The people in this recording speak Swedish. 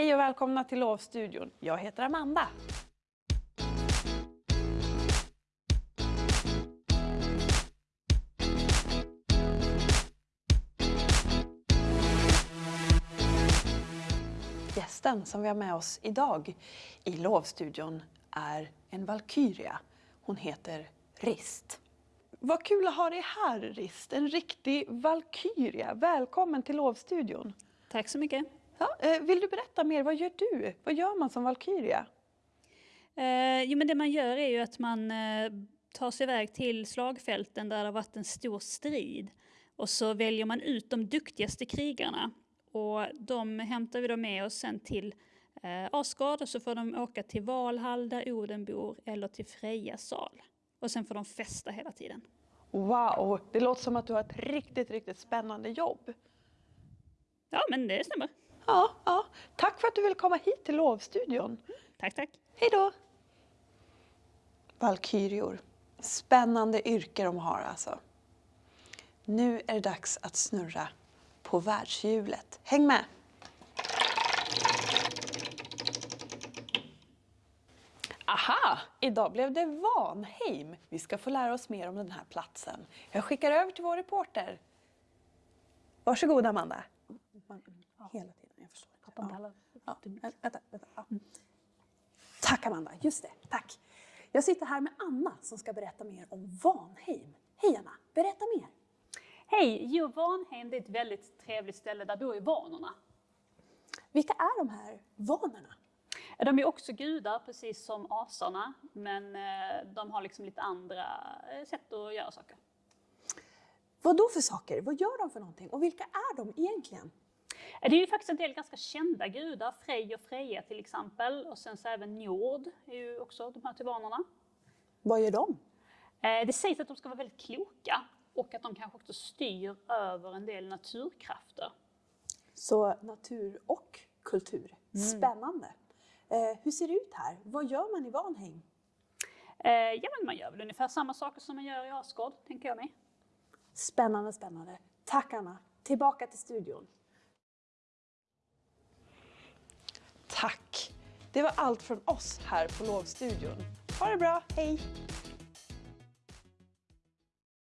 Hej och välkomna till Lovstudion. Jag heter Amanda. Gästen som vi har med oss idag i Lovstudion är en valkyria. Hon heter Rist. Vad kul att ha dig här Rist, en riktig valkyria. Välkommen till Lovstudion. Tack så mycket. Ja, eh, vill du berätta mer, vad gör du? Vad gör man som valkyria? Eh, jo, men det man gör är ju att man eh, tar sig iväg till slagfälten där det har varit en stor strid. Och så väljer man ut de duktigaste krigarna. Och de hämtar vi då med oss sen till eh, Asgard och så får de åka till Valhall där Oden bor eller till Frejas sal. Och sen får de festa hela tiden. Wow, det låter som att du har ett riktigt, riktigt spännande jobb. Ja, men det stämmer. Ja, ja. Tack för att du vill komma hit till Lovstudion. Tack, tack. Hej då! Valkyrior. Spännande yrke de har alltså. Nu är det dags att snurra på världshjulet. Häng med! Aha! Idag blev det Vanheim. Vi ska få lära oss mer om den här platsen. Jag skickar över till vår reporter. Varsågod Amanda. Hela tiden, Ja. Ja. Vänta, vänta. Ja. Tack Amanda, just det, tack. Jag sitter här med Anna som ska berätta mer om Vanheim. Hej Anna, berätta mer. Hej! Jo, Vanhem det är ett väldigt trevligt ställe. Där bor ju vanorna. Vilka är de här vanorna? De är också gudar, precis som asarna, men eh, de har liksom lite andra eh, sätt att göra saker. Vad då för saker? Vad gör de för någonting? Och vilka är de egentligen? Det är ju faktiskt en del ganska kända gudar, Frej och Freja till exempel, och sen så även Njord är ju också de här till vanorna. Vad gör de? Eh, Det sägs att de ska vara väldigt kloka och att de kanske också styr över en del naturkrafter. Så natur och kultur. Spännande. Eh, hur ser det ut här? Vad gör man i Vanheim? Eh, Ja, men man gör väl ungefär samma saker som man gör i Asgård, tänker jag mig. Spännande, spännande. Tack Anna. Tillbaka till studion. Tack. Det var allt från oss här på Lovstudion. Ha det bra, hej!